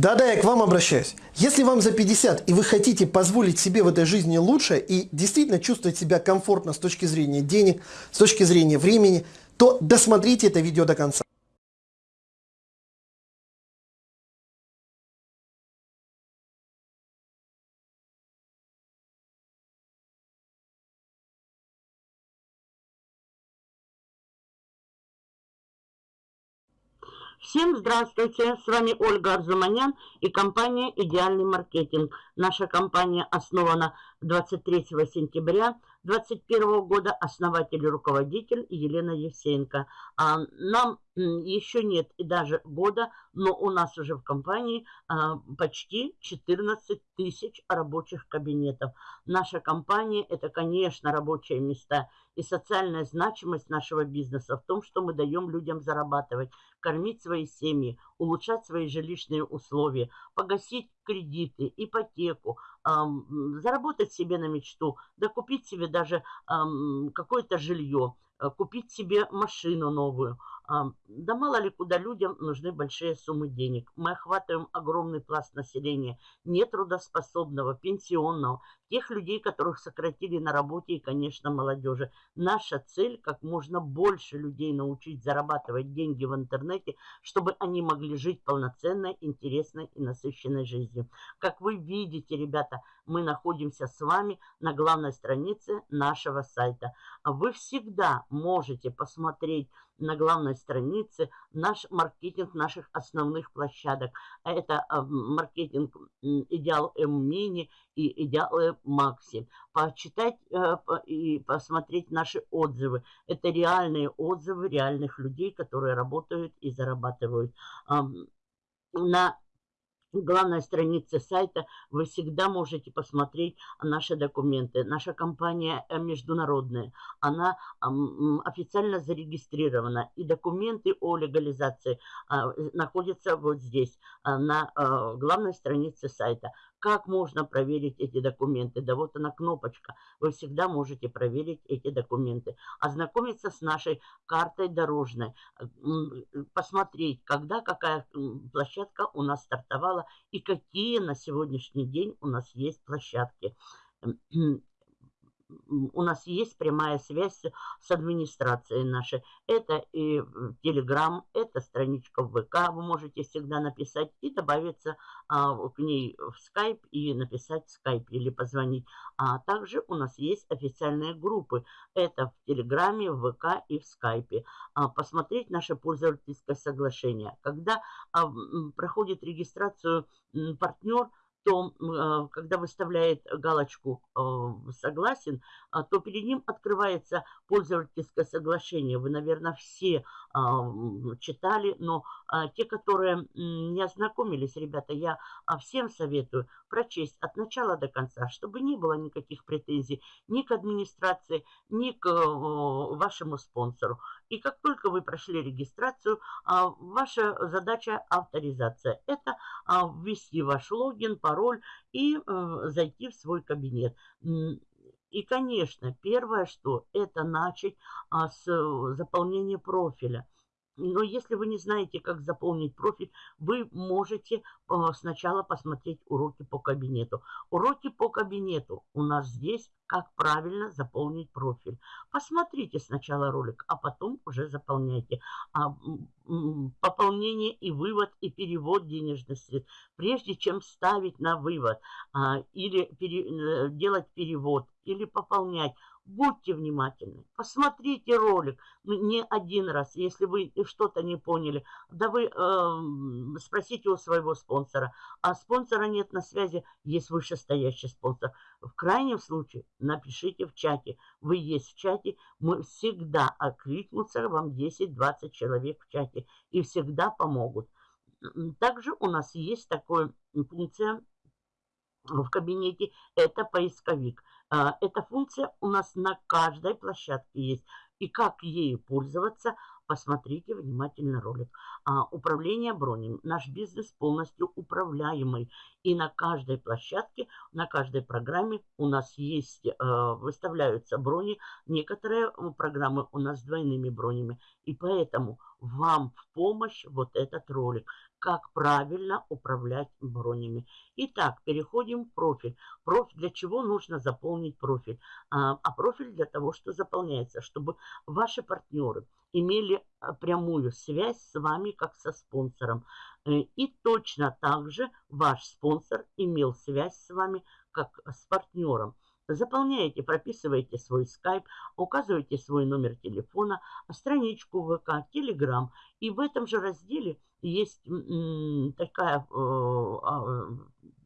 Да-да, я к вам обращаюсь. Если вам за 50 и вы хотите позволить себе в этой жизни лучше и действительно чувствовать себя комфортно с точки зрения денег, с точки зрения времени, то досмотрите это видео до конца. Всем здравствуйте, с вами Ольга Арзуманян и компания «Идеальный маркетинг». Наша компания основана 23 сентября 2021 года, основатель и руководитель Елена Евсеенко. А нам еще нет и даже года, но у нас уже в компании а, почти 14 тысяч рабочих кабинетов. Наша компания – это, конечно, рабочие места. И социальная значимость нашего бизнеса в том, что мы даем людям зарабатывать, кормить свои семьи, улучшать свои жилищные условия, погасить кредиты, ипотеку, эм, заработать себе на мечту, да купить себе даже эм, какое-то жилье, купить себе машину новую – да мало ли куда людям нужны большие суммы денег. Мы охватываем огромный пласт населения, нетрудоспособного, пенсионного, тех людей, которых сократили на работе и, конечно, молодежи. Наша цель – как можно больше людей научить зарабатывать деньги в интернете, чтобы они могли жить полноценной, интересной и насыщенной жизнью. Как вы видите, ребята, мы находимся с вами на главной странице нашего сайта. Вы всегда можете посмотреть на главной странице наш маркетинг наших основных площадок. Это а, маркетинг Идеал М Мини и Идеал М Макси. Почитать э, и посмотреть наши отзывы. Это реальные отзывы реальных людей, которые работают и зарабатывают. На главной странице сайта вы всегда можете посмотреть наши документы. Наша компания э, международная, она официально зарегистрирована. И документы о легализации а, находятся вот здесь, а, на главной странице сайта. Как можно проверить эти документы? Да вот она кнопочка. Вы всегда можете проверить эти документы. Ознакомиться с нашей картой дорожной. Посмотреть, когда какая площадка у нас стартовала и какие на сегодняшний день у нас есть площадки у нас есть прямая связь с администрацией нашей. Это и Telegram, это страничка в ВК, вы можете всегда написать и добавиться а, к ней в Skype и написать в Skype или позвонить. А также у нас есть официальные группы. Это в Телеграме, в ВК и в Скайпе. А, посмотреть наше пользовательское соглашение. Когда а, проходит регистрацию партнер, то а, когда выставляет галочку а, «Согласен», а, то перед ним открывается пользовательское соглашение. Вы, наверное, все читали, но те, которые не ознакомились, ребята, я всем советую прочесть от начала до конца, чтобы не было никаких претензий ни к администрации, ни к вашему спонсору. И как только вы прошли регистрацию, ваша задача авторизация. Это ввести ваш логин, пароль и э, зайти в свой кабинет. И, конечно, первое, что это начать а, с э, заполнения профиля. Но если вы не знаете, как заполнить профиль, вы можете а, сначала посмотреть уроки по кабинету. Уроки по кабинету у нас здесь, как правильно заполнить профиль. Посмотрите сначала ролик, а потом уже заполняйте. А, пополнение и вывод, и перевод денежных средств. Прежде чем ставить на вывод а, или пере, э, делать перевод, или пополнять, Будьте внимательны, посмотрите ролик не один раз, если вы что-то не поняли. Да вы э, спросите у своего спонсора, а спонсора нет на связи, есть вышестоящий спонсор. В крайнем случае напишите в чате, вы есть в чате, мы всегда откликнутся, вам 10-20 человек в чате и всегда помогут. Также у нас есть такая функция в кабинете, это поисковик. А, эта функция у нас на каждой площадке есть. И как ею пользоваться, посмотрите внимательно ролик. А, управление бронями. Наш бизнес полностью управляемый. И на каждой площадке, на каждой программе у нас есть, э, выставляются брони. Некоторые программы у нас с двойными бронями. И поэтому вам в помощь вот этот ролик. Как правильно управлять бронями. Итак, переходим в профиль. Профиль для чего нужно заполнить профиль? А, а профиль для того, что заполняется, чтобы ваши партнеры имели а, прямую связь с вами, как со спонсором. Э, и точно так же ваш спонсор имел связь с вами, как с партнером. Заполняете, прописываете свой скайп, указываете свой номер телефона, страничку ВК, Телеграм. И в этом же разделе есть такая, э, а,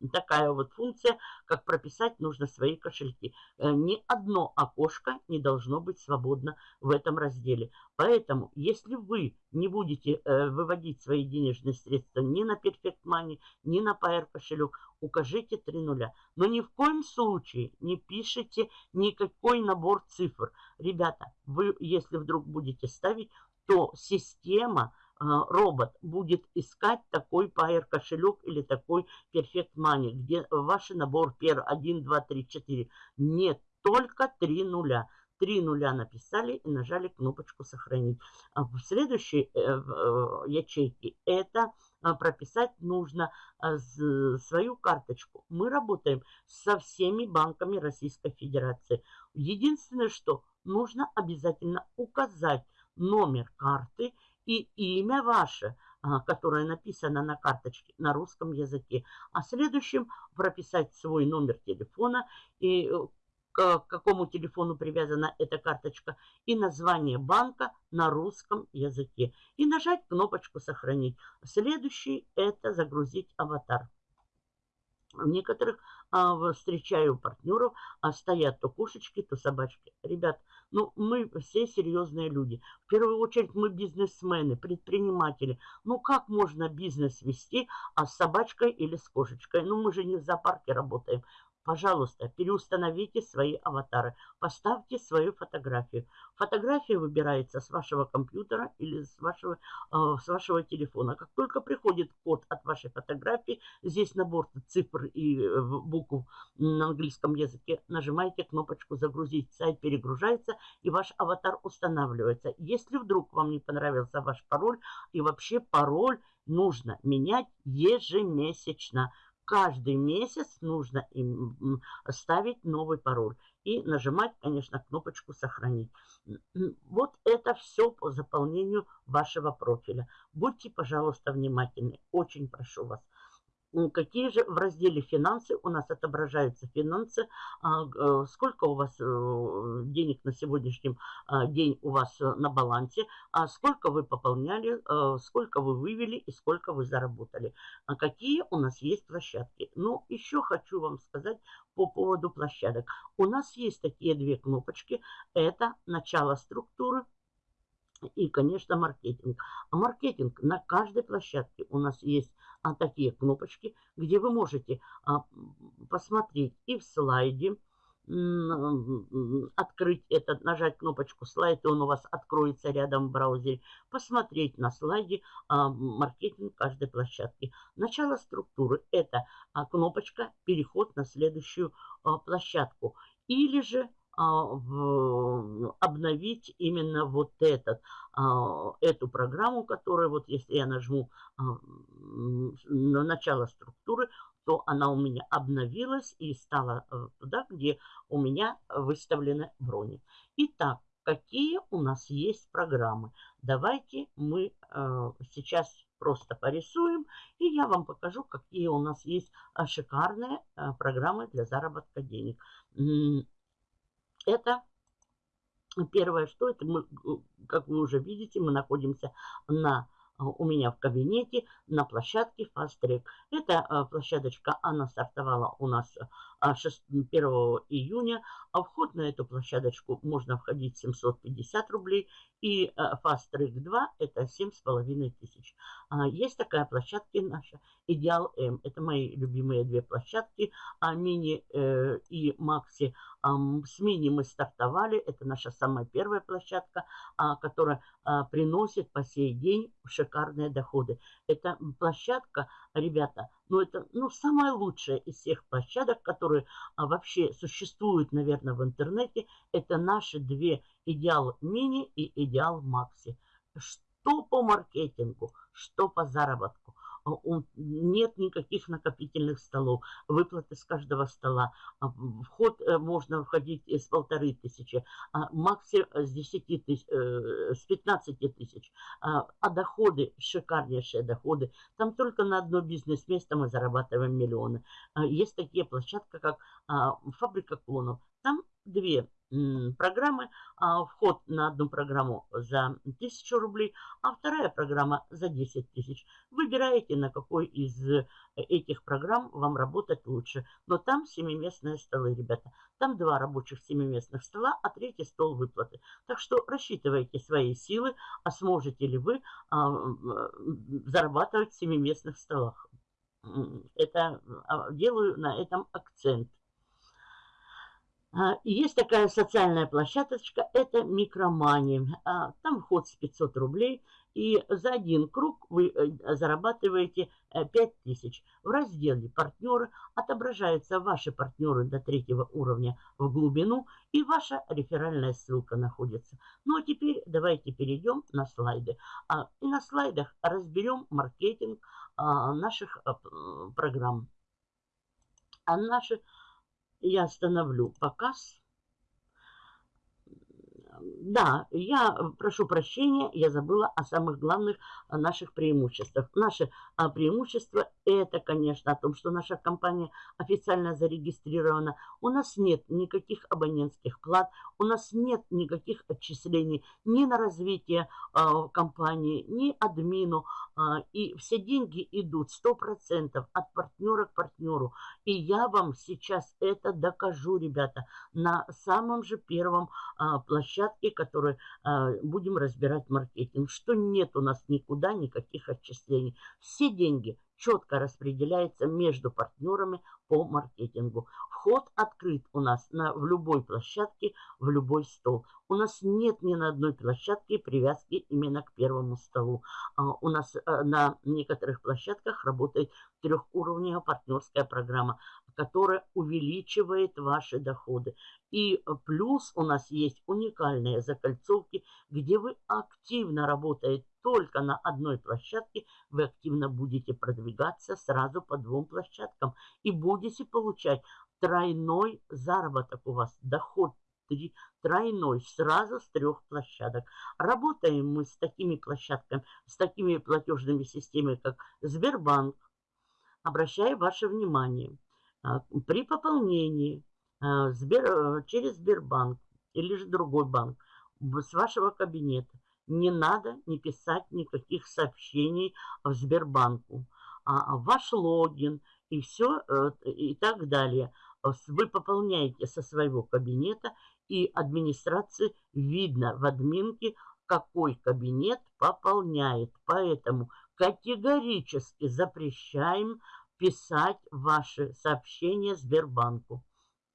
такая вот функция, как прописать нужно свои кошельки. Э, ни одно окошко не должно быть свободно в этом разделе. Поэтому, если вы не будете э, выводить свои денежные средства ни на Perfect Money, ни на Pair кошелек, укажите три нуля. Но ни в коем случае не пишите никакой набор цифр. Ребята, вы, если вдруг будете ставить, то система робот будет искать такой Pair кошелек или такой Perfect Money, где ваш набор пер 1, 2, 3, 4. Нет, только 3 нуля. Три нуля написали и нажали кнопочку «Сохранить». А в следующей э, э, ячейке это а, прописать нужно свою карточку. Мы работаем со всеми банками Российской Федерации. Единственное, что нужно обязательно указать номер карты и имя ваше, а, которое написано на карточке на русском языке. А следующим прописать свой номер телефона и э, к какому телефону привязана эта карточка и название банка на русском языке. И нажать кнопочку «Сохранить». Следующий – это загрузить аватар. В некоторых а, встречаю партнеров, а стоят то кошечки, то собачки. Ребят, ну мы все серьезные люди. В первую очередь мы бизнесмены, предприниматели. Ну как можно бизнес вести, а с собачкой или с кошечкой? Ну мы же не в зоопарке работаем. Пожалуйста, переустановите свои аватары, поставьте свою фотографию. Фотография выбирается с вашего компьютера или с вашего, э, с вашего телефона. Как только приходит код от вашей фотографии, здесь набор цифр и э, букв на английском языке, нажимаете кнопочку «Загрузить». Сайт перегружается и ваш аватар устанавливается. Если вдруг вам не понравился ваш пароль, и вообще пароль нужно менять ежемесячно каждый месяц нужно им ставить новый пароль и нажимать, конечно, кнопочку «Сохранить». Вот это все по заполнению вашего профиля. Будьте, пожалуйста, внимательны. Очень прошу вас. Какие же в разделе «Финансы» у нас отображаются финансы, а, э, сколько у вас э, денег на сегодняшний а, день у вас э, на балансе, а сколько вы пополняли, сколько вы вывели и сколько вы заработали. Какие у нас есть площадки. Ну, еще хочу вам сказать по поводу площадок. У нас есть такие две кнопочки. Это начало структуры и, конечно, маркетинг. А маркетинг на каждой площадке у нас есть а, такие кнопочки, где вы можете а, посмотреть и в слайде, открыть этот, нажать кнопочку слайд, и он у вас откроется рядом в браузере, посмотреть на слайде а, маркетинг каждой площадки. Начало структуры – это а, кнопочка «Переход на следующую а, площадку». Или же в, обновить именно вот этот, а, эту программу, которая вот если я нажму а, на начало структуры, то она у меня обновилась и стала э, туда, где у меня выставлены брони. Итак, какие у нас есть программы? Давайте мы э, сейчас просто порисуем, и я вам покажу, какие у нас есть шикарные э, программы для заработка денег. Это первое, что это мы, как вы уже видите, мы находимся на у меня в кабинете на площадке Fast Track. Эта э, площадочка, она стартовала у нас 6, э, 1 июня. А вход на эту площадочку можно входить 750 рублей. И э, Fast Track 2 это 7,5 тысяч. А, есть такая площадка наша Ideal M. Это мои любимые две площадки. А Мини и Макси. С Мини мы стартовали. Это наша самая первая площадка, а, которая приносит по сей день шикарные доходы. Это площадка, ребята, ну это ну, самая лучшая из всех площадок, которые а, вообще существуют, наверное, в интернете. Это наши две идеал мини и идеал макси. Что по маркетингу, что по заработку. Нет никаких накопительных столов, выплаты с каждого стола. Вход можно входить с полторы тысячи, максимум с 10 тысяч, с 15 тысяч. А доходы, шикарнейшие доходы. Там только на одно бизнес-место мы зарабатываем миллионы. Есть такие площадки, как фабрика клонов. Там две программы. А, вход на одну программу за 1000 рублей, а вторая программа за 10 тысяч. Выбираете, на какой из этих программ вам работать лучше. Но там семиместные столы, ребята. Там два рабочих семиместных стола, а третий стол выплаты. Так что рассчитывайте свои силы, а сможете ли вы а, зарабатывать в семиместных столах. Это а, делаю на этом акцент. А, есть такая социальная площадочка, это микромани. А, там вход с 500 рублей, и за один круг вы э, зарабатываете 5000. Э, в разделе «Партнеры» отображаются ваши партнеры до третьего уровня в глубину, и ваша реферальная ссылка находится. Ну а теперь давайте перейдем на слайды. А, и на слайдах разберем маркетинг наших программ. А наши я остановлю показ. Да, я прошу прощения, я забыла о самых главных наших преимуществах. Наши а, преимущества это, конечно, о том, что наша компания официально зарегистрирована. У нас нет никаких абонентских плат, у нас нет никаких отчислений ни на развитие э, компании, ни админу. Э, и все деньги идут 100% от партнера к партнеру. И я вам сейчас это докажу, ребята, на самом же первом э, площадке, которую э, будем разбирать маркетинг, что нет у нас никуда никаких отчислений. Все деньги четко распределяется между партнерами по маркетингу. Вход открыт у нас на, в любой площадке, в любой стол. У нас нет ни на одной площадке привязки именно к первому столу. А, у нас а, на некоторых площадках работает трехуровневая партнерская программа, которая увеличивает ваши доходы. И плюс у нас есть уникальные закольцовки, где вы активно работаете только на одной площадке, вы активно будете продвигаться сразу по двум площадкам и будете получать тройной заработок у вас, доход три, тройной сразу с трех площадок. Работаем мы с такими площадками, с такими платежными системами, как Сбербанк. Обращаю ваше внимание, а, при пополнении а, э, через Сбербанк или же другой банк с вашего кабинета не надо не писать никаких сообщений в Сбербанку. А ваш логин и все э, и так далее вы пополняете со своего кабинета и администрации видно в админке, какой кабинет пополняет. Поэтому категорически запрещаем писать ваши сообщения Сбербанку.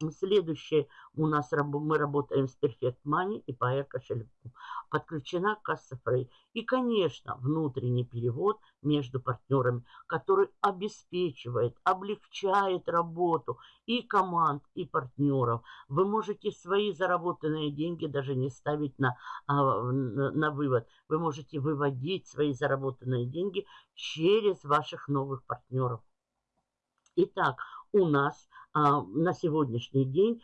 Следующее у нас мы работаем с Perfect Money и по кошельку. Подключена касса Frey. И, конечно, внутренний перевод между партнерами, который обеспечивает, облегчает работу и команд, и партнеров. Вы можете свои заработанные деньги даже не ставить на, а, на вывод. Вы можете выводить свои заработанные деньги через ваших новых партнеров. Итак, у нас на сегодняшний день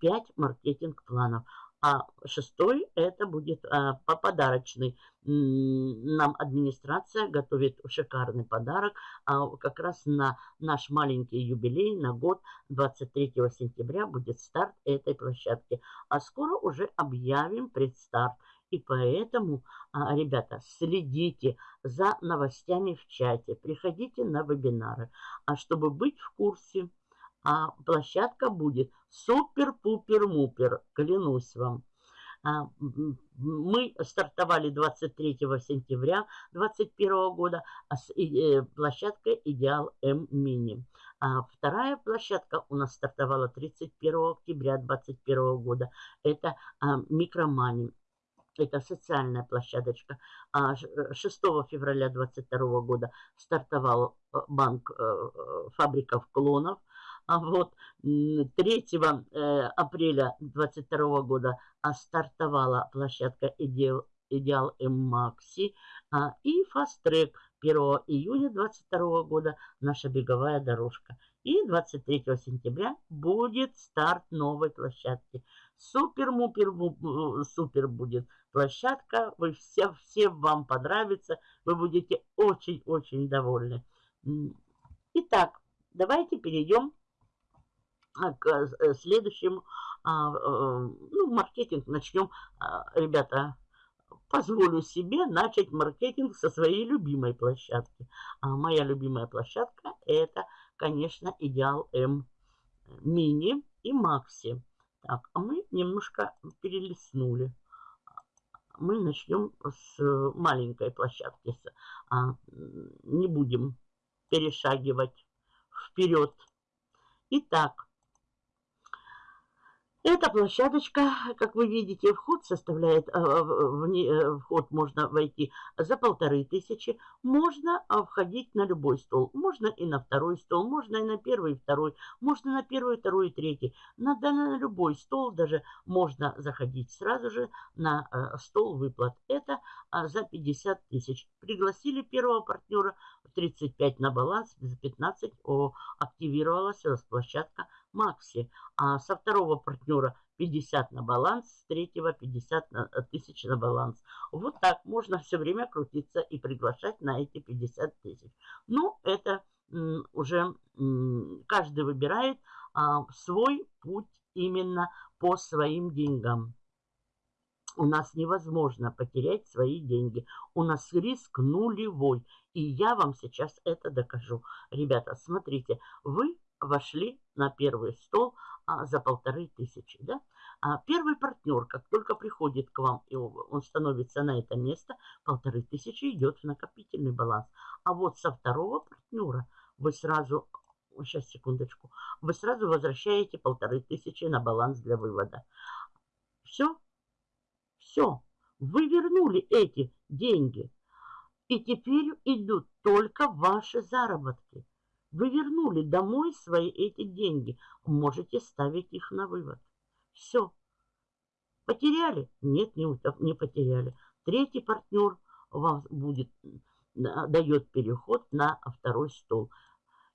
5 маркетинг-планов. А шестой это будет а, по подарочный. Нам администрация готовит шикарный подарок а, как раз на наш маленький юбилей, на год 23 сентября будет старт этой площадки. А скоро уже объявим предстарт. И поэтому, а, ребята, следите за новостями в чате, приходите на вебинары. А чтобы быть в курсе, а площадка будет супер-пупер-мупер, клянусь вам. А, мы стартовали 23 сентября 2021 года а с э, площадкой Идеал М Мини. А вторая площадка у нас стартовала 31 октября 2021 года. Это Микромани это социальная площадочка. 6 а, февраля 2022 года стартовал э, банк э, фабриков клонов. А вот 3 апреля 2022 года а, стартовала площадка Идеал, Идеал М Макси и Track 1 июня 2022 года наша беговая дорожка. И 23 сентября будет старт новой площадки. Супер-мупер, э, супер будет площадка. Вы все, все вам понравится. Вы будете очень-очень довольны. Итак, давайте перейдем а, к э, следующему. А, э, ну, маркетинг начнем. А, ребята, позволю себе начать маркетинг со своей любимой площадки. Моя любимая площадка это конечно, идеал М мини и макси. Так, а мы немножко перелистнули. Мы начнем с маленькой площадки. А, не будем перешагивать вперед. Итак, эта площадочка, как вы видите, вход составляет, э, в э, вход можно войти за полторы тысячи. Можно а, входить на любой стол. Можно и на второй стол, можно и на первый, и второй, можно на первый, второй и третий. На, на любой стол даже можно заходить сразу же на э, стол выплат. Это за 50 тысяч. Пригласили первого партнера, 35 на баланс, за 15 о, активировалась площадка Макси. А со второго партнера 50 на баланс, с третьего 50 на, э, тысяч на баланс. Вот так можно все время крутиться и приглашать на эти 50 тысяч. Ну, это уже каждый выбирает а, свой путь именно по своим деньгам. У нас невозможно потерять свои деньги. У нас риск нулевой. И я вам сейчас это докажу. Ребята, смотрите, вы вошли на первый стол а, за полторы тысячи. Да? А первый партнер, как только приходит к вам, и он становится на это место, полторы тысячи идет в накопительный баланс. А вот со второго партнера вы сразу, сейчас секундочку, вы сразу возвращаете полторы тысячи на баланс для вывода. Все, все, вы вернули эти деньги. И теперь идут только ваши заработки. Вы вернули домой свои эти деньги. Можете ставить их на вывод. Все. Потеряли? Нет, не, не потеряли. Третий партнер вам будет, дает переход на второй стол.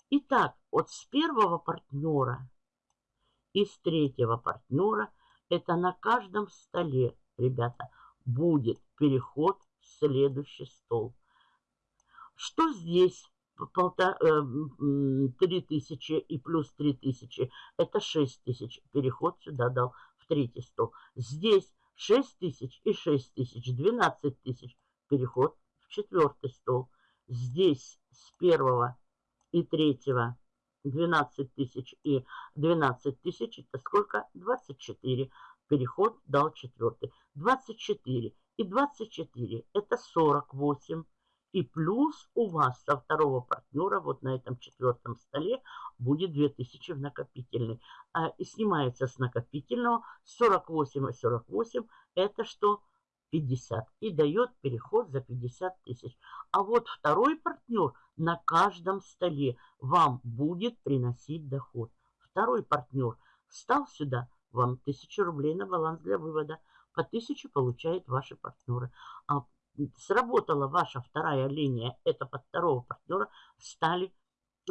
Итак, вот с первого партнера и с третьего партнера это на каждом столе, ребята, будет переход в следующий стол. Что здесь полтора, э, три тысячи и плюс три тысячи, это шесть тысяч. Переход сюда дал в третий стол. Здесь шесть тысяч и шесть тысяч, двенадцать тысяч. Переход в четвертый стол. Здесь с первого и третьего 12 тысяч и 12 тысяч, это сколько? 24. Переход дал четвертый. 24 и 24, это 48 и плюс у вас со второго партнера, вот на этом четвертом столе, будет 2000 в накопительный. А, и снимается с накопительного 48 и 48. Это что? 50. И дает переход за 50 тысяч. А вот второй партнер на каждом столе вам будет приносить доход. Второй партнер стал сюда, вам 1000 рублей на баланс для вывода. По 1000 получают ваши партнеры. А сработала ваша вторая линия, это под второго партнера, стали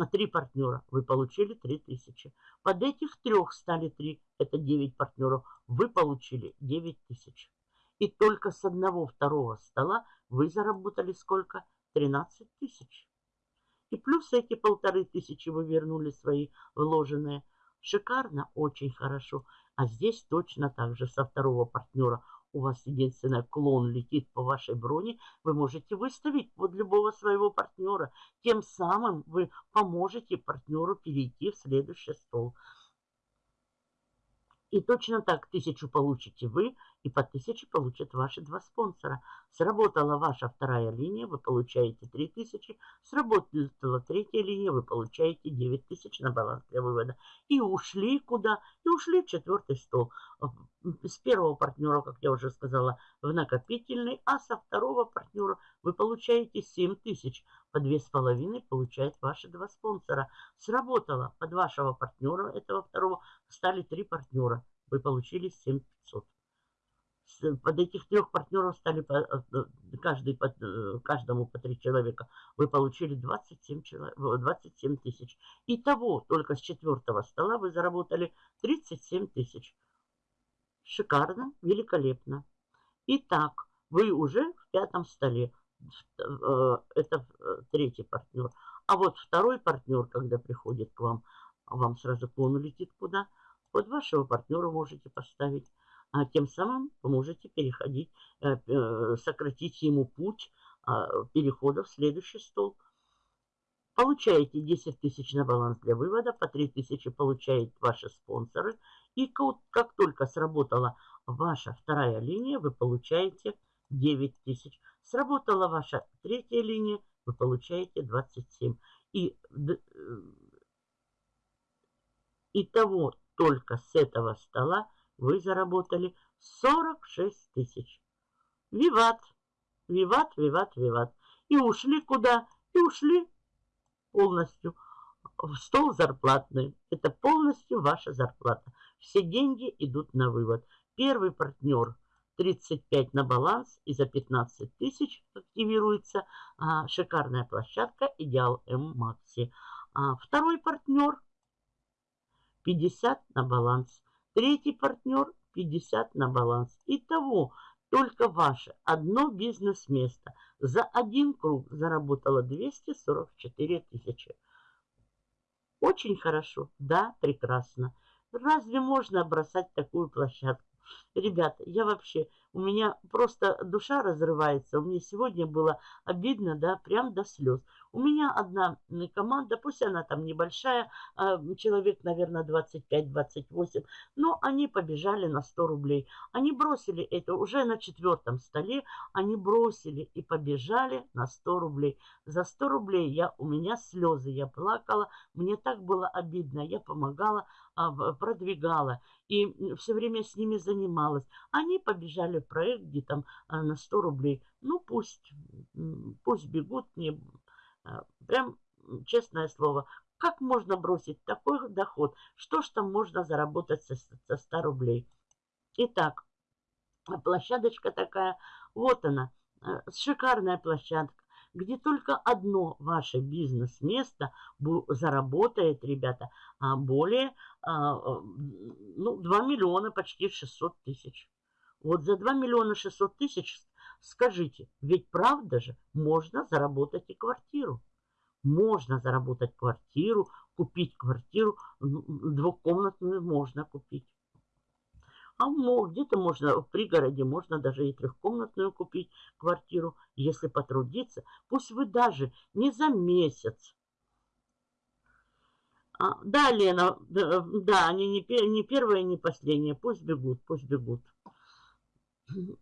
три партнера, вы получили 3000. Под этих трех стали три, это 9 партнеров, вы получили 9000. И только с одного второго стола вы заработали сколько? 13 тысяч. И плюс эти полторы тысячи вы вернули свои вложенные. Шикарно, очень хорошо. А здесь точно так же со второго партнера у вас единственное клон летит по вашей броне, вы можете выставить под любого своего партнера. Тем самым вы поможете партнеру перейти в следующий стол. И точно так тысячу получите вы, и по тысяче получат ваши два спонсора. Сработала ваша вторая линия, вы получаете 3000. Сработала третья линия, вы получаете 9000 на баланс для вывода. И ушли куда? И ушли в четвертый стол. С первого партнера, как я уже сказала, в накопительный, а со второго партнера вы получаете 7000. По 2,5 получают ваши два спонсора. Сработало. Под вашего партнера, этого второго, стали три партнера. Вы получили 7500. Под этих трех партнеров стали по, э, каждый, под, э, каждому по три человека. Вы получили 27, человек, 27 тысяч. Итого только с четвертого стола вы заработали 37 тысяч. Шикарно, великолепно. Итак, вы уже в пятом столе. Э, это третий партнер. А вот второй партнер, когда приходит к вам, вам сразу клон летит куда? Под вашего партнера можете поставить а тем самым вы можете переходить, э, э, сократить ему путь а, перехода в следующий стол. Получаете 10 тысяч на баланс для вывода, по 3 тысячи получают ваши спонсоры. И как только сработала ваша вторая линия, вы получаете 9 тысяч. Сработала ваша третья линия, вы получаете 27. И Итого только с этого стола вы заработали 46 тысяч. Виват, виват, виват, виват. И ушли куда? И ушли полностью в стол зарплатный. Это полностью ваша зарплата. Все деньги идут на вывод. Первый партнер 35 на баланс и за 15 тысяч активируется а, шикарная площадка Идеал М Макси. А, второй партнер 50 на баланс Третий партнер 50 на баланс. Итого только ваше одно бизнес-место за один круг заработало 244 тысячи. Очень хорошо, да, прекрасно. Разве можно бросать такую площадку? Ребята, я вообще, у меня просто душа разрывается. У меня сегодня было обидно, да, прям до слез. У меня одна команда, пусть она там небольшая, а, человек, наверное, 25-28, но они побежали на 100 рублей. Они бросили это уже на четвертом столе, они бросили и побежали на 100 рублей. За 100 рублей я, у меня слезы, я плакала, мне так было обидно, я помогала, а, продвигала и все время с ними занималась. Они побежали в проект, где там а, на 100 рублей. Ну, пусть, пусть бегут, мне а, прям честное слово, как можно бросить такой доход? Что ж там можно заработать со, со 100 рублей? Итак, площадочка такая, вот она, шикарная площадка где только одно ваше бизнес-место заработает, ребята, а, более а, ну, 2 миллиона, почти 600 тысяч. Вот за 2 миллиона 600 тысяч, скажите, ведь правда же, можно заработать и квартиру. Можно заработать квартиру, купить квартиру, двухкомнатную можно купить. А где-то можно в пригороде, можно даже и трехкомнатную купить квартиру, если потрудиться. Пусть вы даже не за месяц. А, да, Лена, да, да они не, не первые, не последние. Пусть бегут, пусть бегут.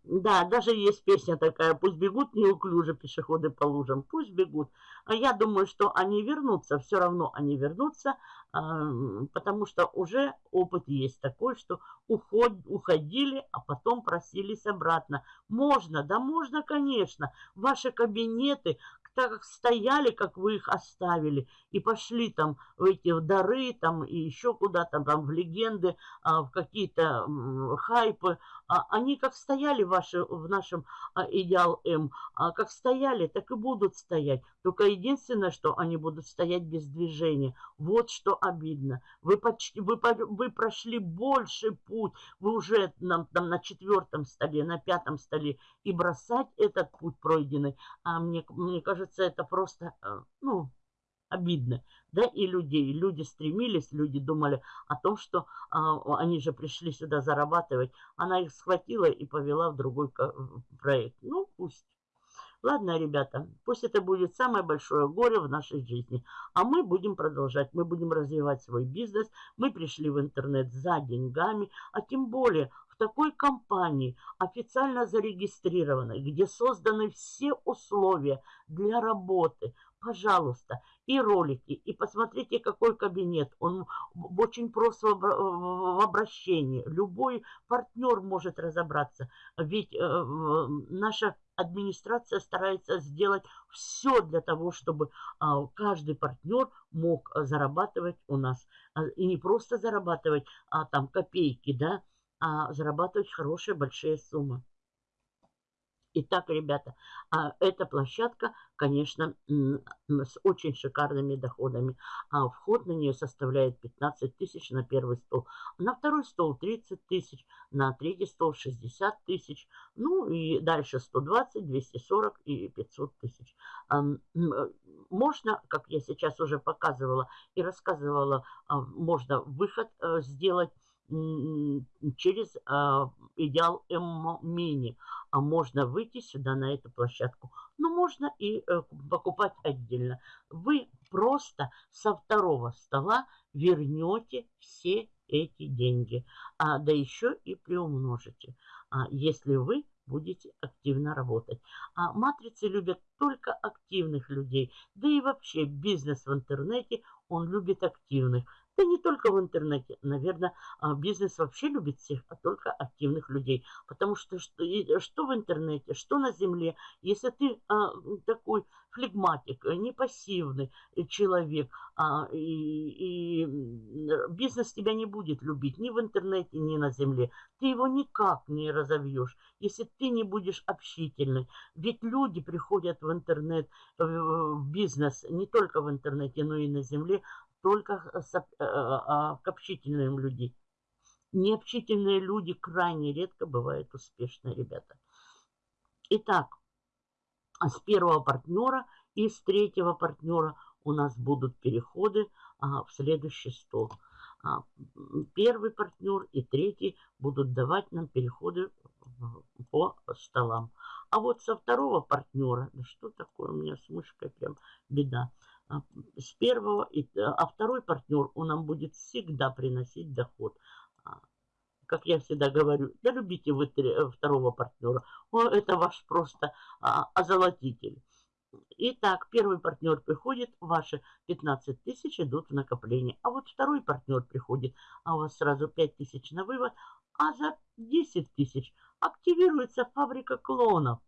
Да, даже есть песня такая, пусть бегут неуклюже пешеходы по лужам, пусть бегут. А я думаю, что они вернутся, все равно они вернутся, потому что уже опыт есть такой, что уход, уходили, а потом просились обратно. Можно, да можно, конечно. Ваши кабинеты, так как стояли, как вы их оставили, и пошли там в эти дары, там и еще куда-то, там в легенды, а, в какие-то хайпы, а, они как стояли ваши, в нашем а, идеал М, как стояли, так и будут стоять. Только единственное, что они будут стоять без движения. Вот что обидно. Вы, почти, вы, вы прошли больше путь, вы уже нам, там, на четвертом столе, на пятом столе, и бросать этот путь пройденный, а мне, мне кажется, это просто, э, ну, обидно, да, и людей. Люди стремились, люди думали о том, что а, они же пришли сюда зарабатывать. Она их схватила и повела в другой проект. Ну, пусть. Ладно, ребята, пусть это будет самое большое горе в нашей жизни. А мы будем продолжать, мы будем развивать свой бизнес. Мы пришли в интернет за деньгами, а тем более в такой компании, официально зарегистрированной, где созданы все условия для работы, пожалуйста, и ролики, и посмотрите, какой кабинет. Он очень прост в обращении. Любой партнер может разобраться. Ведь э, наша администрация старается сделать все для того, чтобы э, каждый партнер мог зарабатывать у нас. И не просто зарабатывать а, там копейки, да, а, зарабатывать хорошие большие суммы. Итак, ребята, а, эта площадка, конечно, с очень шикарными доходами. А вход на нее составляет 15 тысяч на первый стол. На второй стол 30 тысяч, на третий стол 60 тысяч. Ну и дальше 120, 240 и 500 тысяч. Можно, как я сейчас уже показывала и рассказывала, а, можно выход э, сделать через э, идеал М-мини. А можно выйти сюда на эту площадку. Но можно и э, покупать отдельно. Вы просто со второго стола вернете все эти деньги. А, да еще и приумножите, а, если вы будете активно работать. А матрицы любят только активных людей. Да и вообще бизнес в интернете, он любит активных. Да не только в интернете. Наверное, а, бизнес вообще любит всех, а только активных людей. Потому что что, что в интернете, что на земле, если ты а, такой флегматик, не пассивный человек, а, и, и бизнес тебя не будет любить ни в интернете, ни на земле. Ты его никак не разовьешь, если ты не будешь общительный. Ведь люди приходят в интернет, в бизнес, не только в интернете, но и на земле, только с, э, а, к общительным людям. Необщительные люди крайне редко бывают успешны, ребята. Итак, с первого партнера и с третьего партнера у нас будут переходы а, в следующий стол. А, первый партнер и третий будут давать нам переходы по столам. А вот со второго партнера, да что такое у меня с мышкой, прям беда. А, с первого, а второй партнер, он нам будет всегда приносить доход. А, как я всегда говорю, да любите вы э, второго партнера. Это ваш просто озолотитель. Итак, первый партнер приходит, ваши 15 тысяч идут в накопление. А вот второй партнер приходит, а у вас сразу 5 тысяч на вывод, а за 10 тысяч активируется фабрика клонов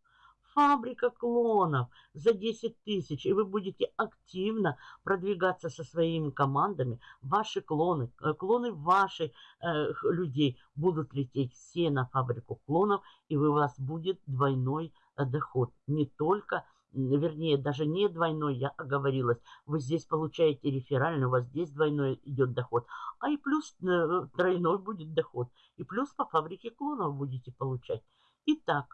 фабрика клонов за 10 тысяч, и вы будете активно продвигаться со своими командами. Ваши клоны, э, клоны ваших э, людей будут лететь все на фабрику клонов, и у вас будет двойной э, доход. Не только вернее, даже не двойной, я оговорилась, вы здесь получаете реферальный, у вас здесь двойной идет доход, а и плюс э, тройной будет доход, и плюс по фабрике клонов будете получать. Итак,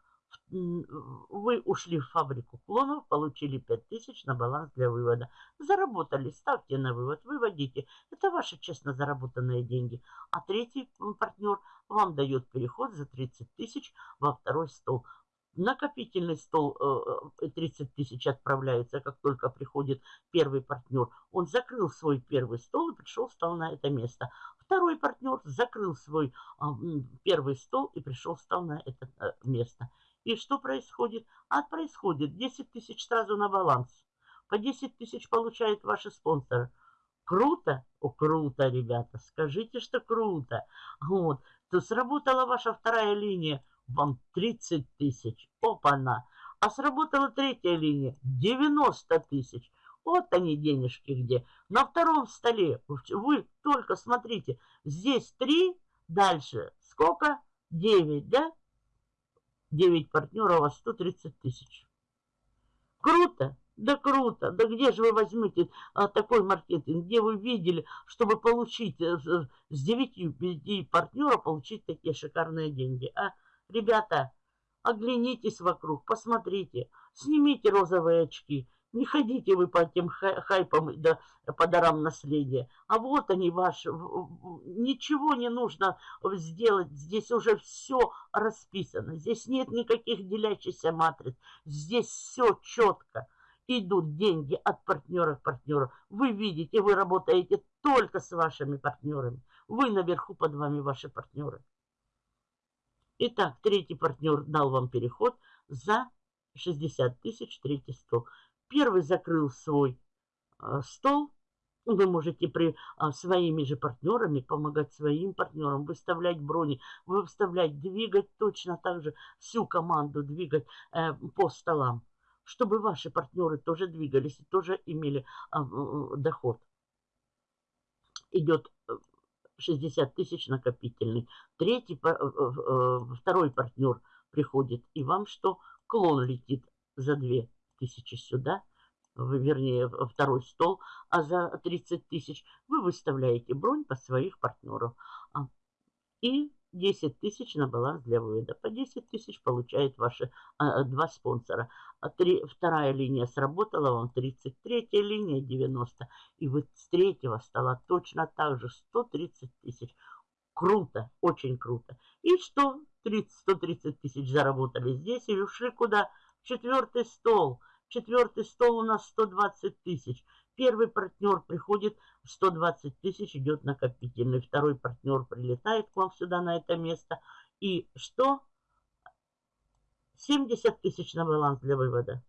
вы ушли в фабрику клонов, получили 5000 на баланс для вывода. Заработали, ставьте на вывод, выводите. Это ваши честно заработанные деньги. А третий партнер вам дает переход за 30 тысяч во второй стол. Накопительный стол 30 э, тысяч отправляется, как только приходит первый партнер. Он закрыл свой первый стол и пришел, стал на это место. Второй партнер закрыл свой а, первый стол и пришел, стал на это э, место. И что происходит? А происходит 10 тысяч сразу на баланс. По 10 тысяч получают ваши спонсоры. Круто? О, круто, ребята. Скажите, что круто. Вот. То сработала ваша вторая линия. Вам 30 тысяч. Опа-на. А сработала третья линия. 90 тысяч. Вот они денежки где. На втором столе. Вы только смотрите. Здесь 3. Дальше. Сколько? 9, да? 9 партнеров, а 130 тысяч. Круто? Да круто. Да где же вы возьмете а, такой маркетинг? Где вы видели, чтобы получить а, с 9, 9 партнеров, получить такие шикарные деньги? А, ребята, оглянитесь вокруг, посмотрите, снимите розовые очки, не ходите вы по тем хайпам, да, по дарам наследия. А вот они ваши. Ничего не нужно сделать. Здесь уже все расписано. Здесь нет никаких делящихся матриц. Здесь все четко. Идут деньги от партнера к партнеру. Вы видите, вы работаете только с вашими партнерами. Вы наверху под вами ваши партнеры. Итак, третий партнер дал вам переход за 60 тысяч, третий стол. Первый закрыл свой а, стол. Вы можете при, а, своими же партнерами помогать своим партнерам, выставлять брони, выставлять, двигать точно так же всю команду, двигать э, по столам, чтобы ваши партнеры тоже двигались и тоже имели э, доход. Идет 60 тысяч накопительный. Третий, э, э, второй партнер приходит, и вам что? Клон летит за 2 тысячи сюда, вернее, второй стол, а за 30 тысяч вы выставляете бронь по своих партнеров. А, и 10 тысяч на баланс для вывода. По 10 тысяч получает ваши а, а, два спонсора. А три, вторая линия сработала вам, 33 линия 90. И вы с третьего стола точно так же 130 тысяч. Круто, очень круто. И что? 30, 130 тысяч заработали здесь и ушли куда? Четвертый стол. Четвертый стол у нас 120 тысяч. Первый партнер приходит, 120 тысяч идет накопительный. Второй партнер прилетает к вам сюда, на это место. И что? 70 тысяч на баланс для вывода.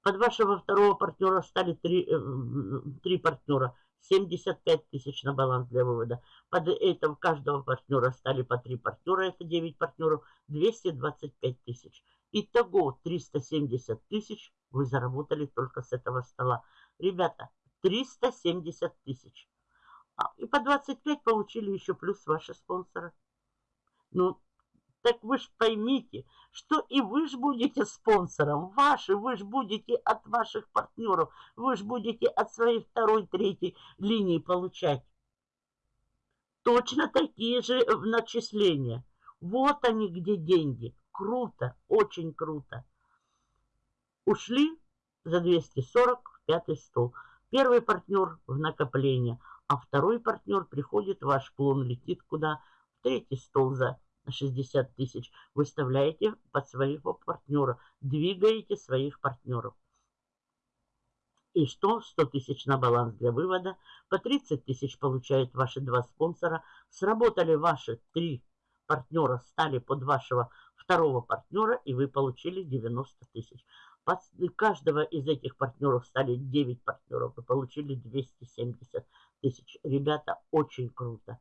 Под вашего второго партнера стали три, э, три партнера. 75 тысяч на баланс для вывода. Под этого каждого партнера стали по три партнера, это 9 партнеров, 225 тысяч. Итого 370 тысяч вы заработали только с этого стола. Ребята, 370 тысяч. А, и по 25 получили еще плюс ваши спонсоры. Ну, так вы же поймите, что и вы же будете спонсором. Ваши, вы же будете от ваших партнеров. Вы же будете от своей второй, третьей линии получать. Точно такие же начисления. Вот они где деньги. Круто, очень круто. Ушли за 240 в пятый стол. Первый партнер в накопление, а второй партнер приходит, ваш клон летит куда? В третий стол за 60 тысяч. Выставляете под своего партнера, двигаете своих партнеров. И что? 100 тысяч на баланс для вывода. По 30 тысяч получают ваши два спонсора. Сработали ваши три партнера, стали под вашего второго партнера, и вы получили 90 тысяч. Под каждого из этих партнеров стали 9 партнеров, вы получили 270 тысяч. Ребята, очень круто.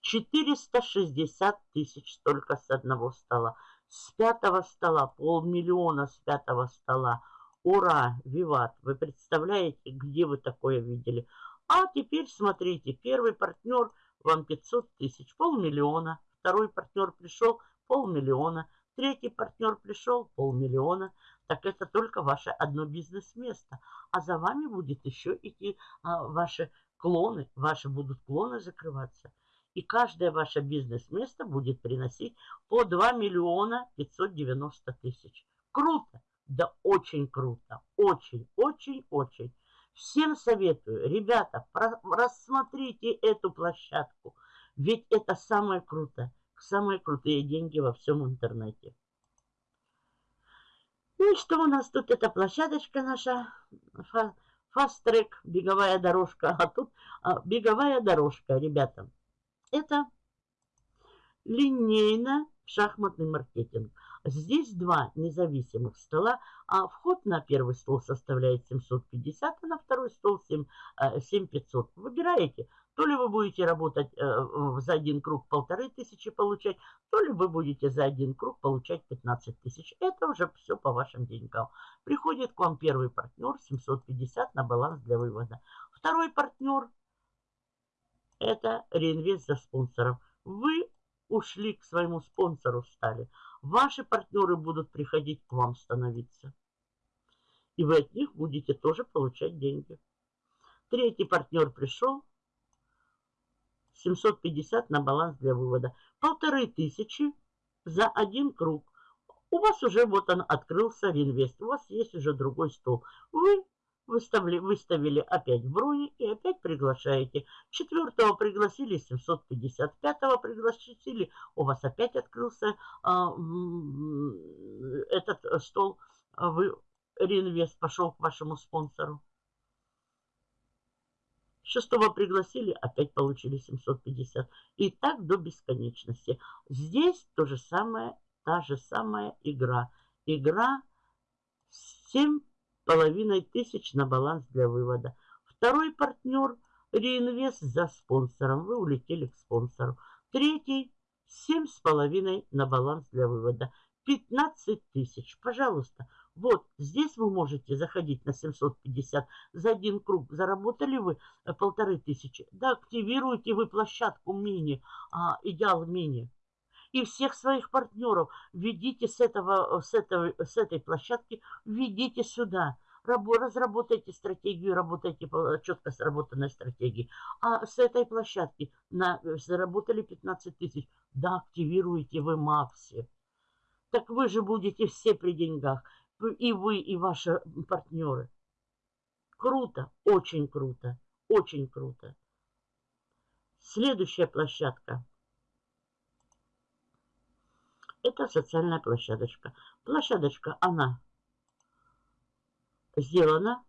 460 тысяч только с одного стола. С пятого стола, полмиллиона с пятого стола. Ура, виват! Вы представляете, где вы такое видели? А теперь смотрите, первый партнер вам 500 тысяч, полмиллиона. Второй партнер пришел, полмиллиона. Третий партнер пришел, полмиллиона. Так это только ваше одно бизнес-место. А за вами будет еще идти а, ваши клоны. Ваши будут клоны закрываться. И каждое ваше бизнес-место будет приносить по 2 миллиона 590 тысяч. Круто! Да очень круто. Очень, очень, очень. Всем советую, ребята, рассмотрите эту площадку. Ведь это самое крутое самые крутые деньги во всем интернете. Ну и что у нас тут? Это площадочка наша, фаст-трек, беговая дорожка. А тут а, беговая дорожка, ребята. Это линейно шахматный маркетинг. Здесь два независимых стола, а вход на первый стол составляет 750, а на второй стол 7, 7500. А, Выбираете то ли вы будете работать э, за один круг полторы тысячи получать, то ли вы будете за один круг получать 15 тысяч. Это уже все по вашим деньгам. Приходит к вам первый партнер 750 на баланс для вывода. Второй партнер это реинвест за спонсором. Вы ушли к своему спонсору, стали. Ваши партнеры будут приходить к вам становиться. И вы от них будете тоже получать деньги. Третий партнер пришел, 750 на баланс для вывода. Полторы тысячи за один круг. У вас уже вот он открылся реинвест. У вас есть уже другой стол. Вы выставили, выставили опять в броне и опять приглашаете. Четвертого пригласили 750, пятого пригласили, у вас опять открылся а, этот стол, вы реинвест пошел к вашему спонсору. Шестого пригласили, опять получили 750. И так до бесконечности. Здесь то же самое, та же самая игра. Игра 7,5 тысяч на баланс для вывода. Второй партнер реинвест за спонсором. Вы улетели к спонсору. Третий 7,5 на баланс для вывода. 15 тысяч. Пожалуйста, Вот здесь вы можете заходить на 750 за один круг. Заработали вы э, полторы тысячи. Да, активируете вы площадку мини, а, идеал мини. И всех своих партнеров введите с, этого, с, этого, с этой площадки, введите сюда разработайте стратегию, работайте по четко сработанной стратегии. А с этой площадки на, э, заработали 15 тысяч, да, активируете вы Макси. Так вы же будете все при деньгах. И вы, и ваши партнеры. Круто, очень круто, очень круто. Следующая площадка. Это социальная площадочка. Площадочка, она сделана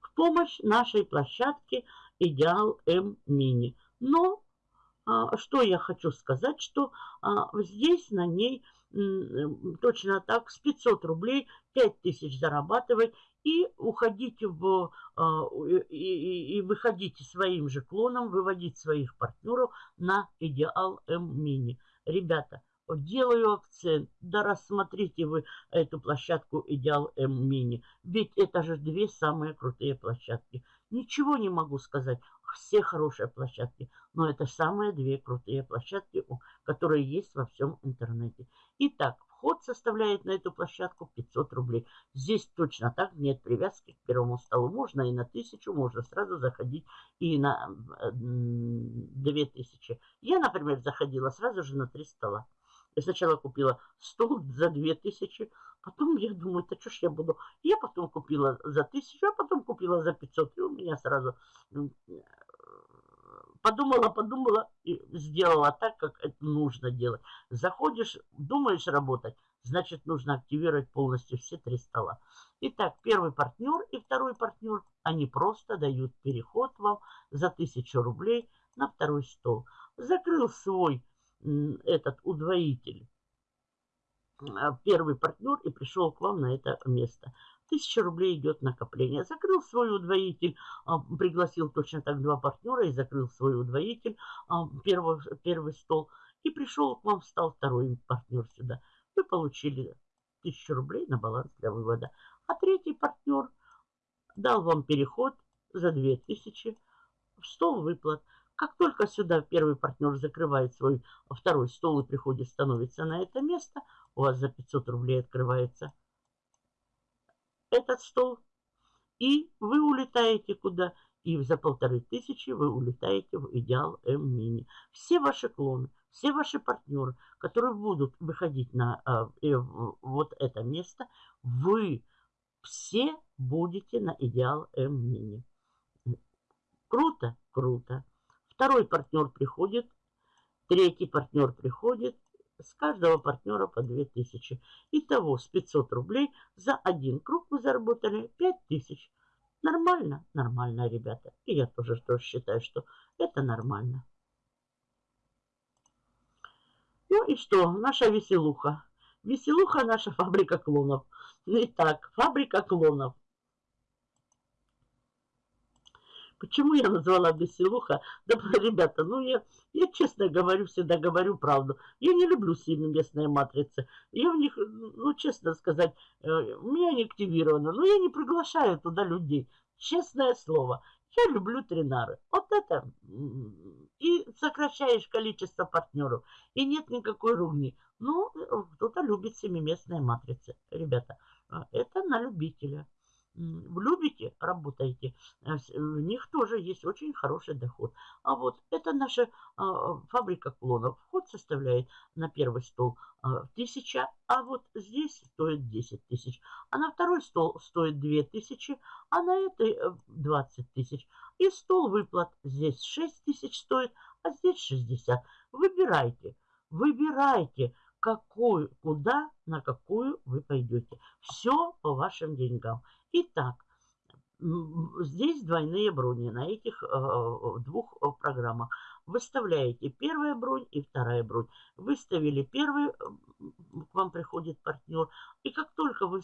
в помощь нашей площадке Идеал М Мини. Но а, что я хочу сказать, что а, здесь на ней точно так с 500 рублей 5000 зарабатывать и уходите в а, и, и, выходите своим же клоном, выводить своих партнеров на Идеал М Мини. Ребята, делаю акцент. Да рассмотрите вы эту площадку Идеал М Мини. Ведь это же две самые крутые площадки. Ничего не могу сказать. Все хорошие площадки. Но это самые две крутые площадки, которые есть во всем интернете. Итак, вход составляет на эту площадку 500 рублей. Здесь точно так нет привязки к первому столу. Можно и на 1000, можно сразу заходить и на 2000. Я, например, заходила сразу же на 3 стола. Я сначала купила стол за 2000, потом я думаю, это что ж я буду. Я потом купила за 1000, а потом купила за 500. И у меня сразу подумала, подумала и сделала так, как это нужно делать. Заходишь, думаешь работать, значит нужно активировать полностью все три стола. Итак, первый партнер и второй партнер, они просто дают переход вам за 1000 рублей на второй стол. Закрыл свой этот удвоитель, а, первый партнер и пришел к вам на это место. Тысяча рублей идет накопление. Закрыл свой удвоитель, а, пригласил точно так два партнера и закрыл свой удвоитель, а, первый, первый стол. И пришел к вам, стал второй партнер сюда. Вы получили тысячу рублей на баланс для вывода. А третий партнер дал вам переход за две тысячи в стол выплат. Как только сюда первый партнер закрывает свой второй стол и приходит, становится на это место, у вас за 500 рублей открывается этот стол, и вы улетаете куда? И за полторы тысячи вы улетаете в идеал М-мини. Все ваши клоны, все ваши партнеры, которые будут выходить на э, вот это место, вы все будете на идеал М-мини. Круто? Круто. Второй партнер приходит, третий партнер приходит, с каждого партнера по 2000. Итого с 500 рублей за один круг мы заработали 5000. Нормально? Нормально, ребята. И я тоже, тоже считаю, что это нормально. Ну и что? Наша веселуха. Веселуха наша фабрика клонов. Итак, фабрика клонов. Почему я назвала Беселуха? Да, ребята, ну я, я честно говорю, всегда говорю правду. Я не люблю семиместные матрицы. Я в них, ну честно сказать, э, у меня не активировано. Но я не приглашаю туда людей. Честное слово. Я люблю тринары. Вот это. И сокращаешь количество партнеров. И нет никакой ругни. Ну, кто-то любит семиместные матрицы. Ребята, э, это на любителя любите, работаете, э, в них тоже есть очень хороший доход. А вот это наша а, фабрика клонов. Вход составляет на первый стол а, тысяча, а вот здесь стоит 10 тысяч. А на второй стол стоит 2 тысячи, а на этой 20 э, тысяч. И стол выплат здесь 6 тысяч стоит, а здесь 60. Выбирайте, выбирайте какую, куда, на какую вы пойдете. Все по вашим деньгам. Итак, здесь двойные брони на этих э, двух э, программах. Выставляете первая бронь и вторая бронь. Выставили первый, к вам приходит партнер. И как только вы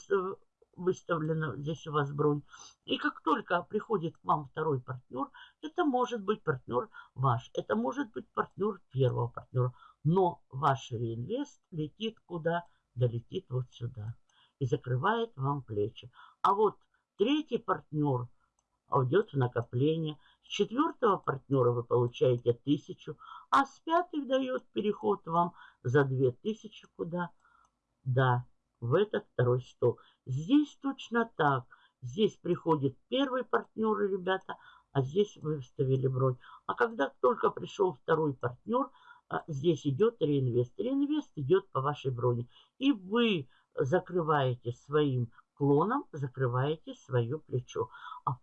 выставлена здесь у вас бронь. И как только приходит к вам второй партнер, это может быть партнер ваш, это может быть партнер первого партнера но ваш реинвест летит куда? Долетит вот сюда. И закрывает вам плечи. А вот третий партнер уйдет в накопление. С четвертого партнера вы получаете тысячу, а с пятых дает переход вам за две тысячи куда? Да, в этот второй стол. Здесь точно так. Здесь приходит первый партнер, ребята, а здесь вы вставили бронь. А когда только пришел второй партнер, а, здесь идет реинвест. Реинвест идет по вашей броне. И вы закрываете своим клоном, закрываете свое плечо. А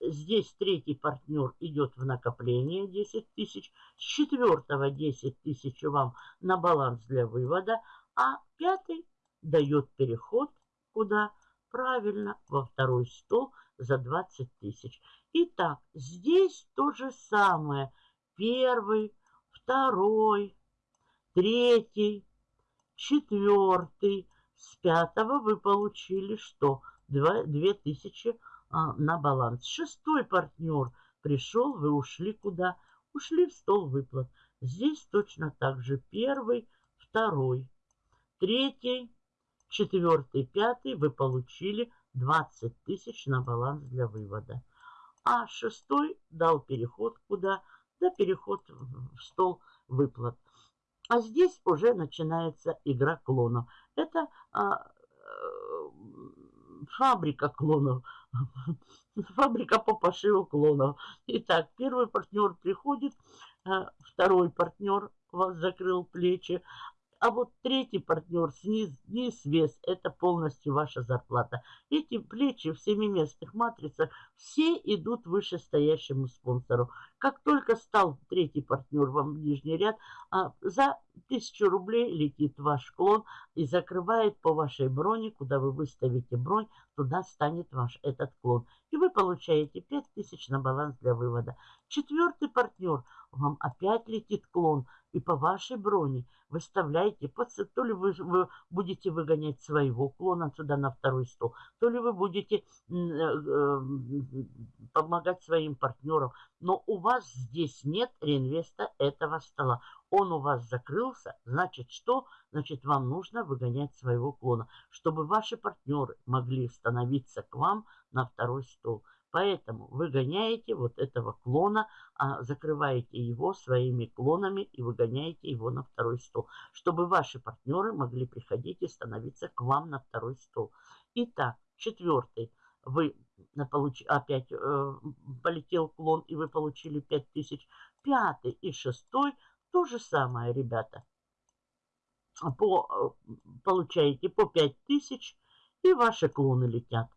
здесь третий партнер идет в накопление 10 тысяч. С четвертого 10 тысяч вам на баланс для вывода. А пятый дает переход куда? Правильно, во второй стол за 20 тысяч. Итак, здесь то же самое. Первый, второй, третий, четвертый. С пятого вы получили что? Две тысячи а, на баланс. Шестой партнер пришел, вы ушли куда? Ушли в стол выплат. Здесь точно так же первый, второй, третий, четвертый, пятый вы получили 20 тысяч на баланс для вывода. А шестой дал переход куда? Да переход в стол выплат. А здесь уже начинается игра клонов. Это а, э, фабрика клонов. Фабрика по пошиву клонов. Итак, первый партнер приходит, а, второй партнер вас закрыл плечи, а вот третий партнер, низ, низ, вес, это полностью ваша зарплата. Эти плечи в семиместных матрицах все идут вышестоящему спонсору. Как только стал третий партнер вам в нижний ряд, а, за тысячу рублей летит ваш клон и закрывает по вашей броне, куда вы выставите бронь, туда станет ваш этот клон. И вы получаете 5000 на баланс для вывода. Четвертый партнер, вам опять летит клон – и по вашей броне выставляете, то ли вы, вы будете выгонять своего клона сюда на второй стол, то ли вы будете э, э, помогать своим партнерам. Но у вас здесь нет реинвеста этого стола. Он у вас закрылся, значит что? Значит вам нужно выгонять своего клона, чтобы ваши партнеры могли становиться к вам на второй стол. Поэтому выгоняете вот этого клона, а закрываете его своими клонами и выгоняете его на второй стол, чтобы ваши партнеры могли приходить и становиться к вам на второй стол. Итак, четвертый. Вы получ... опять э, полетел клон и вы получили 5000. Пятый и шестой то же самое, ребята. По, э, получаете по 5000 и ваши клоны летят.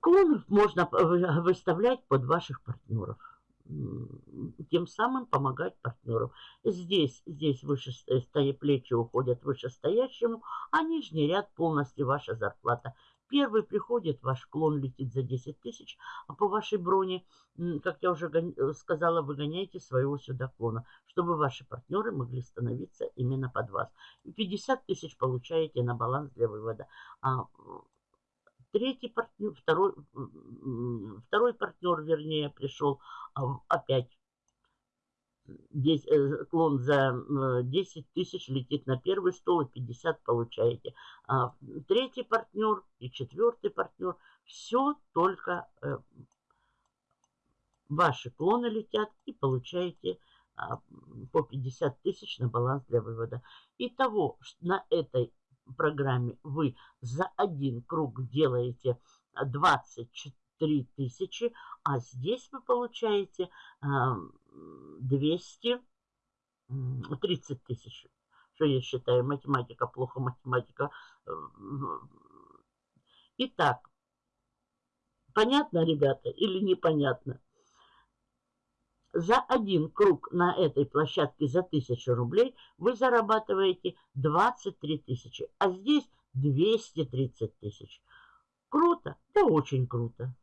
Клонов можно выставлять под ваших партнеров. Тем самым помогать партнеру. Здесь, здесь выше стоя плечи уходят вышестоящему, а нижний ряд полностью ваша зарплата. Первый приходит, ваш клон летит за 10 тысяч, а по вашей броне, как я уже сказала, выгоняйте своего сюда клона, чтобы ваши партнеры могли становиться именно под вас. 50 тысяч получаете на баланс для вывода. А Третий партнер, второй, второй партнер, вернее, пришел а, опять. Здесь э, клон за 10 тысяч летит на первый стол и 50 получаете. А третий партнер и четвертый партнер. Все только э, ваши клоны летят и получаете а, по 50 тысяч на баланс для вывода. Итого на этой программе вы за один круг делаете 23 тысячи, а здесь вы получаете 230 тысяч. Что я считаю? Математика, плохо математика. Итак, понятно, ребята, или непонятно? За один круг на этой площадке за 1000 рублей вы зарабатываете 23 тысячи, а здесь 230 тысяч. Круто? Да очень круто.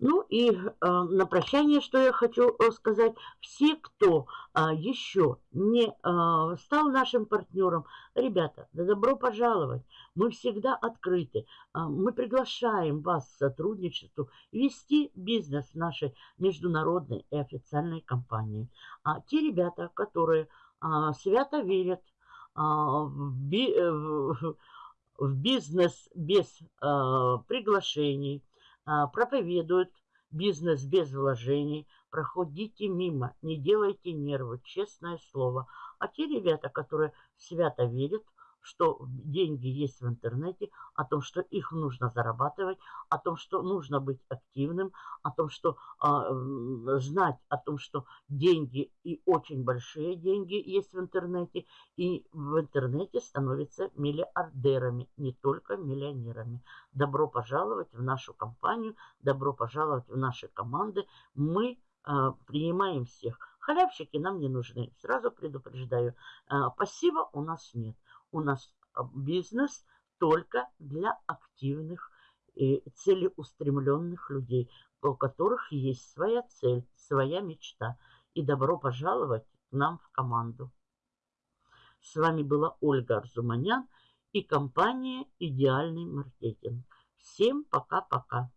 Ну и э, на прощание, что я хочу э, сказать. Все, кто э, еще не э, стал нашим партнером, ребята, да добро пожаловать. Мы всегда открыты. Э, мы приглашаем вас к сотрудничеству, вести бизнес нашей международной и официальной компании. А те ребята, которые э, свято верят э, в, би, э, в, бизнес без э, приглашений, проповедуют бизнес без вложений, проходите мимо, не делайте нервы, честное слово. А те ребята, которые свято верят что деньги есть в интернете, о том, что их нужно зарабатывать, о том, что нужно быть активным, о том, что а, знать о том, что деньги и очень большие деньги есть в интернете, и в интернете становятся миллиардерами, не только миллионерами. Добро пожаловать в нашу компанию, добро пожаловать в наши команды. Мы а, принимаем всех. Халявщики нам не нужны, сразу предупреждаю. А, пассива у нас нет у нас а, бизнес только для активных и целеустремленных людей, у которых есть своя цель, своя мечта. И добро пожаловать к нам в команду. С вами была Ольга Арзуманян и компания «Идеальный маркетинг». Всем пока-пока.